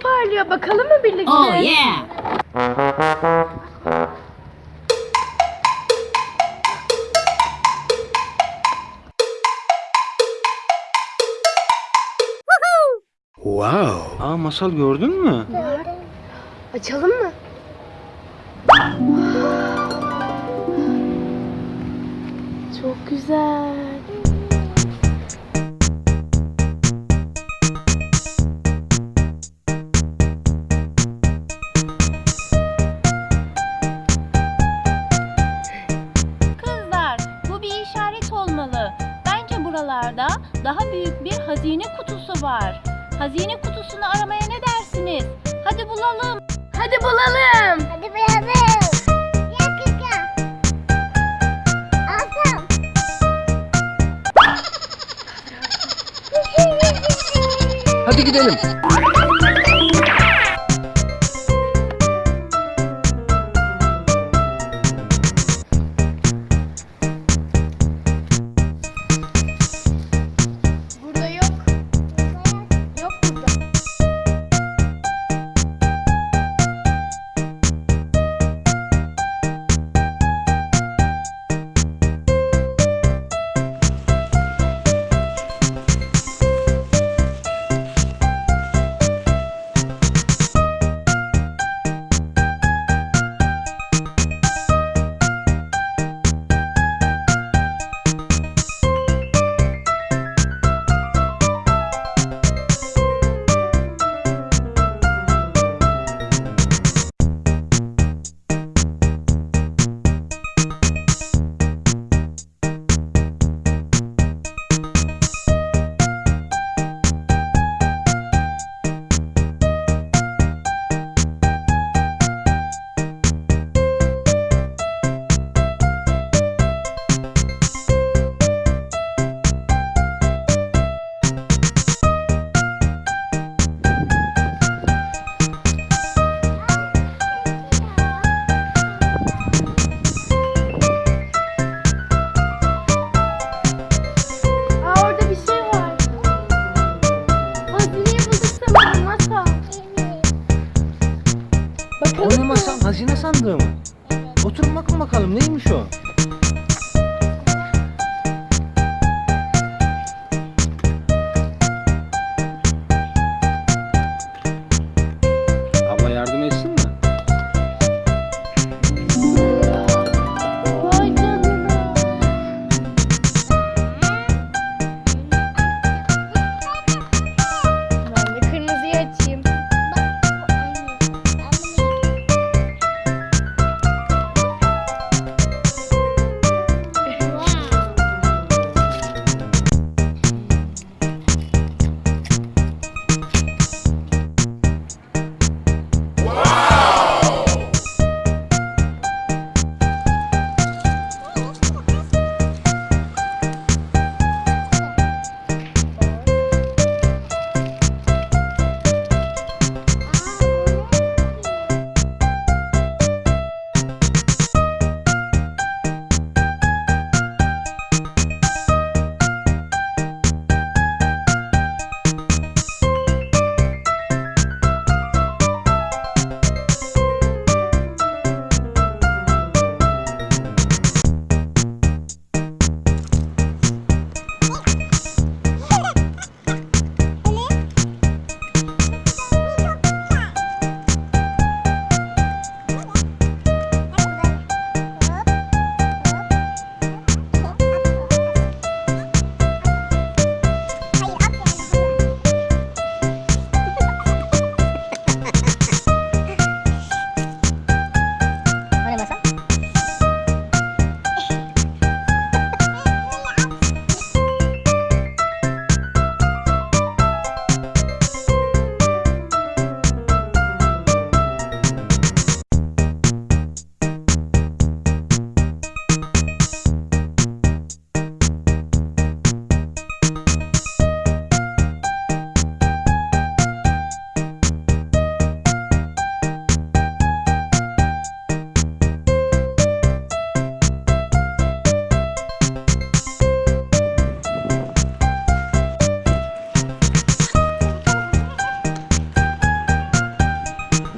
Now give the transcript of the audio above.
parlıyor. Bakalım mı birlikte? Oh yeah. Wow. Aa masal gördün mü? Açalım mı? Çok güzel. Buralarda daha büyük bir hazine kutusu var. Hazine kutusunu aramaya ne dersiniz? Hadi bulalım. Hadi bulalım. Hadi. Alsam. Hadi gidelim. Hazine sandığı mı? Oturun bakın bakalım neymiş o?